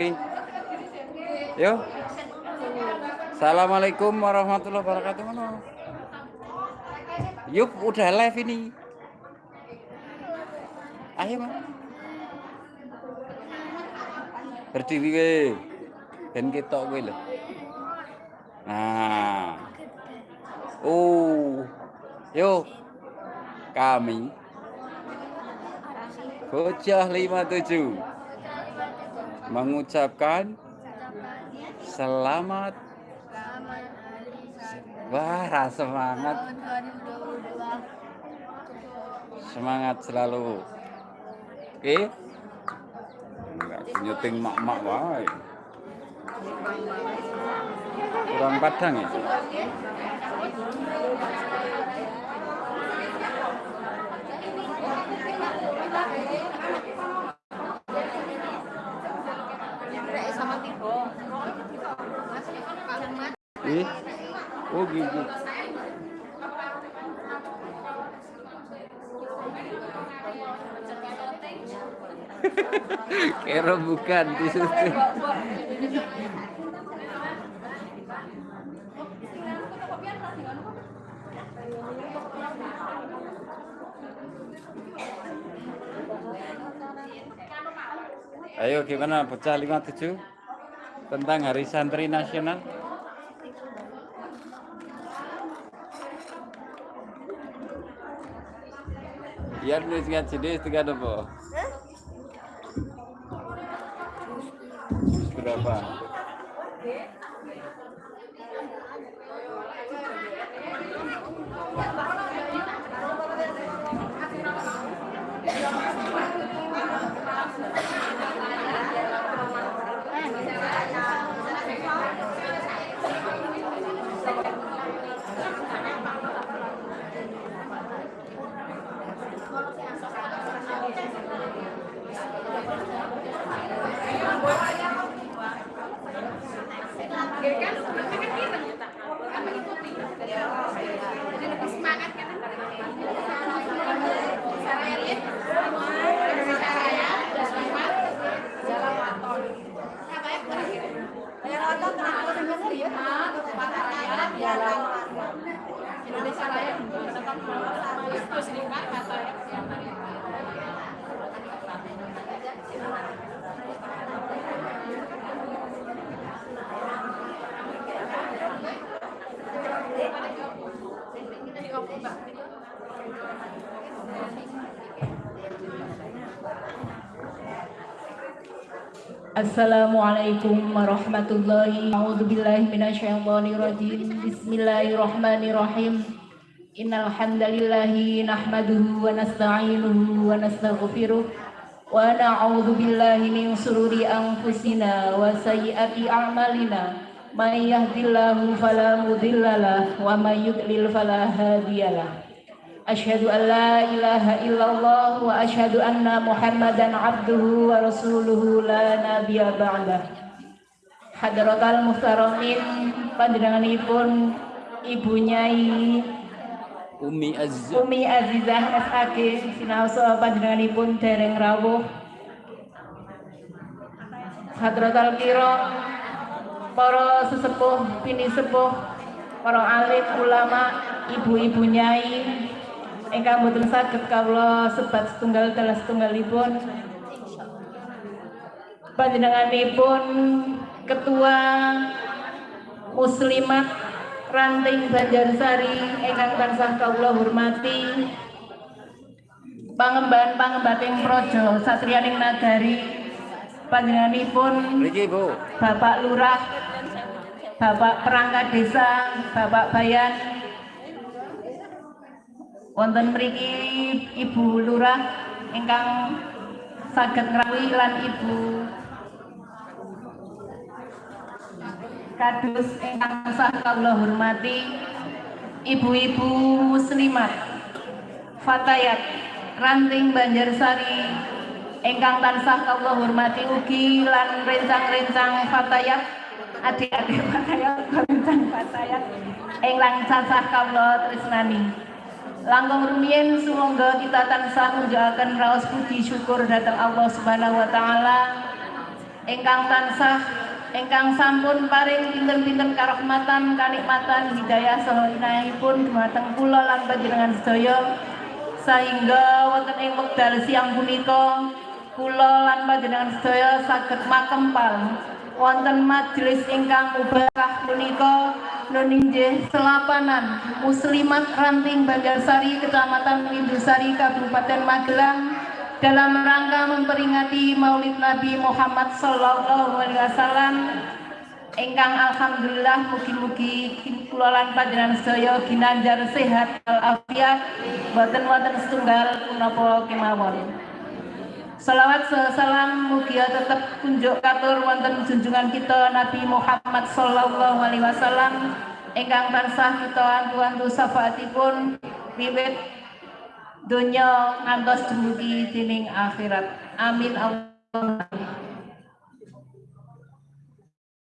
Yo. Assalamualaikum warahmatullahi wabarakatuh. Yuk, udah live ini. Ayo, Mas. Berdiri we. Ben ketok kowe lho. Nah. Oh. Yo. Kami Bocah 57 mengucapkan selamat Wah, semangat. Semangat selalu. Oke? Enggak nyuting mak-mak wae. Kurang padang ya? Gitu. Kero bukan di situ. Ayo gimana pecah 57 tentang Hari Santri Nasional? Ya nulis ngaji deh tiga apa? Berapa? Gracias. Assalamualaikum warahmatullahi wabarakatuh. Bismillahirrahmanirrahim. Innal hamdalillahi nahmaduhu wa nasta'inuhu wa nastaghfiruh wa na'udzu billahi min shururi anfusina wa sayyiati a'malina. May yahdihillahu fala mudhillalah wa may yudlil fala hadiyalah. Asyhadu an la ilaha illallah wa asyhadu anna Muhammadan abduhu wa rasuluhu la nabiyya ba'dah. Hadratal muhtaramin panjenenganipun Ibu Nyai Umi Azizah. Umi Azizah SAG sinaosa panjenenganipun dereng rawuh. Hadratal kira para sesepuh, pini sepuh, para alim ulama, ibu-ibu nyai ingkang boten saged kawula sebat setunggal dalah setunggalipun panjenenganipun ketua muslimat ranting Banjarsari ingkang tansah kawula hormati pangemban pangembating projo satriyaning nagari panjenenganipun. Bapak Lurah Bapak perangkat desa Bapak Bayan wonten mriki Ibu Lurah ingkang saged ngrawuhi lan Ibu kados ingkang sah kawula hormati ibu-ibu muslimat fatayat ranting Banjarsari ingkang tansah kawula hormati ugi lan rencang-rencang fatayat adik-adik fatayat rencang fatayat ingkang tansah kawula tresnani Langkung rumiyin sumangga kita tansah munjulaken raos puji syukur datang Allah Subhanahu wa taala. Ingkang tansah ingkang sampun paring pinten-pinten karahmatan kanikmatan hidayah saha inayahipun dumateng kula lan panjenengan sedaya. Sehingga wonten ing wekdal siang punika kula lan panjenengan sedaya saged makempal wonten majelis ingkang mubarakah punika nuninggih selapanan muslimat ranting Banjarsari Kecamatan Indusari Kabupaten Magelang dalam rangka memperingati Maulid Nabi Muhammad Sallallahu Alaihi Wasallam Engkang alhamdulillah mugi-mugi kula lan panjenengan sedaya ginanjar sehat walafiat boten wonten setunggal punapa kemawon. Salawat salam mugia tetap kunjuk katur wonten junjungan kita Nabi Muhammad sallallahu alaihi wasallam ingkang tansah kita antu-antu syafaatipun wiwit donya ngantos dumugi dening akhirat. Amin Allah.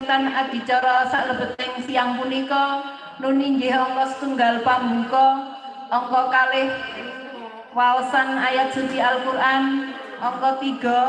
Tan adicara saklebeting siang punika nuninggih angka setunggal pambuka angka kalih waosan ayat suci Al-Qur'an angka tiga.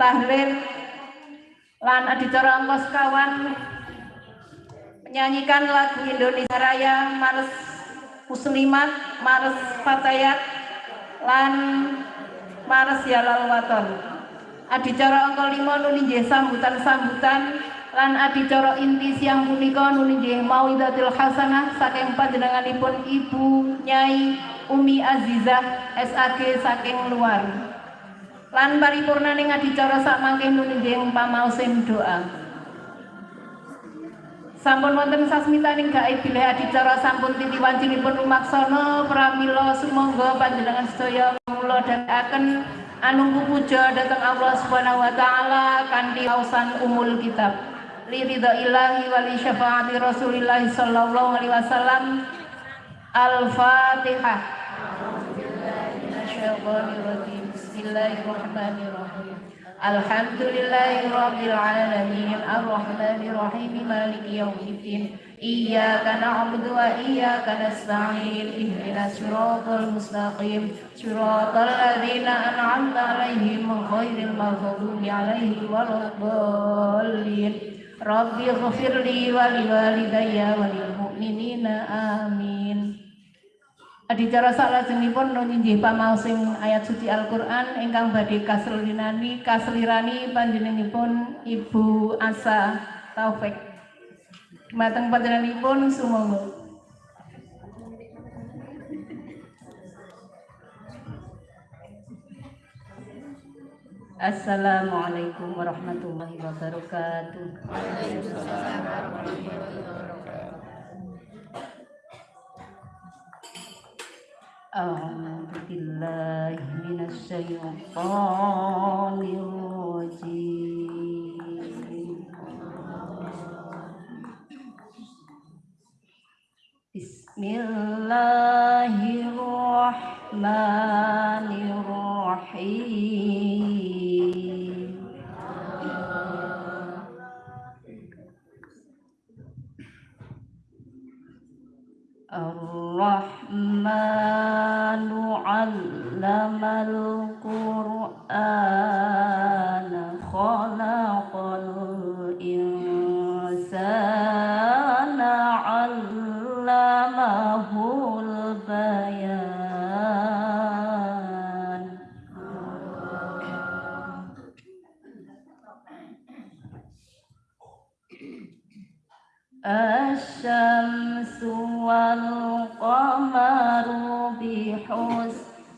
Tahlil. Lan adicara angka sekawan menyanyikan lagu Indonesia Raya Mars Muslimat Mars Fatayat lan Mars Yalal Waton. Adicara angka lima nulinjih sambutan-sambutan. Lan adicara inti siang punika nulinjih mawidatul hasanah saking panjenenganipun Ibu Nyai Umi Azizah SAG saking luar. Lan paripurnaning adicara sak mangke nulinjih pamausim doa. Sampun wonten sasmitaning gaib bilih adicara sampun titi wancilipun umaksana pramila sumangga panjenengan sedaya mula dhatekaken anungku puja datang Allah Subhanahu wa taala kanthi ausan umul kitab. Li ilahi wa li syafaati Rasulillah sallallahu alaihi wasallam الفاتحة. الحمد لله رب العالمين. الرحمن الرحيم. مالك يوم الدين. إياك نعبد وإياك نستعين. اهدنا صراط المستقيم. صراط الذين أنعمت عليهم غير المغضوب عليهم ولا الضالين. ربي اغفر لي ولوالدي وللمؤمنين. آمين. Adicara salajengipun nuninggih pamaosing ayat suci Al-Qur'an ingkang badhe kaslirani kaslirani panjenenganipun Ibu Asa Taufik. Mateng panjenenganipun sumangga. Assalamualaikum warahmatullahi wabarakatuh. Waalaikumsalam warahmatullahi wabarakatuh. أعوذ بالله من الشيطان الرجيم بسم الله الرحمن علم القرآن خلق الإنسان علمه البيان. الشمس والقمر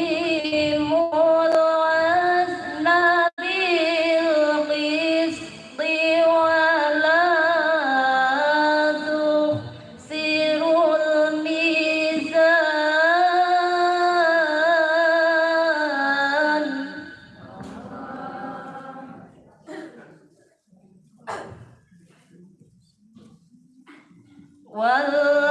وأقيموا الوزن بالقسط ولا تخسروا الميزان والأرض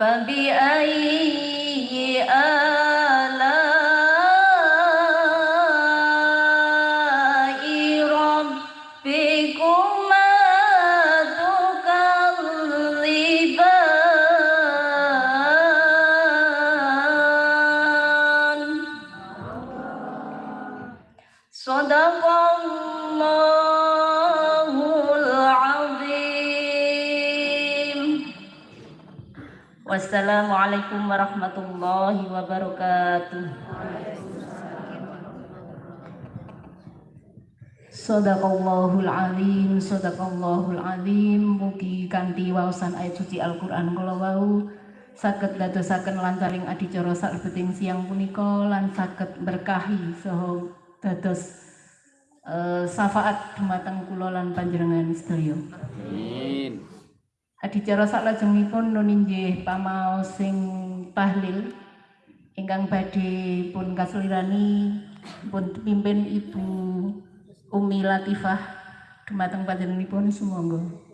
فبأي آلاء Wassalamualaikum warahmatullahi wabarakatuh. Sadaqallahul alim, sadaqallahul alim, mugi kanthi waosan ayat suci Al-Qur'an kula wau saged dadosaken lantaring adicara saklebeting siang punika lan saged berkahi saha dados eh, syafaat dumateng kula lan panjenengan sedaya. Amin. Adicara saklajengipun nun inggih pamaos sing tahlil ingkang badhe pun kaslirani pun pimpin Ibu Umi Latifah dumateng panjenenganipun sumangga.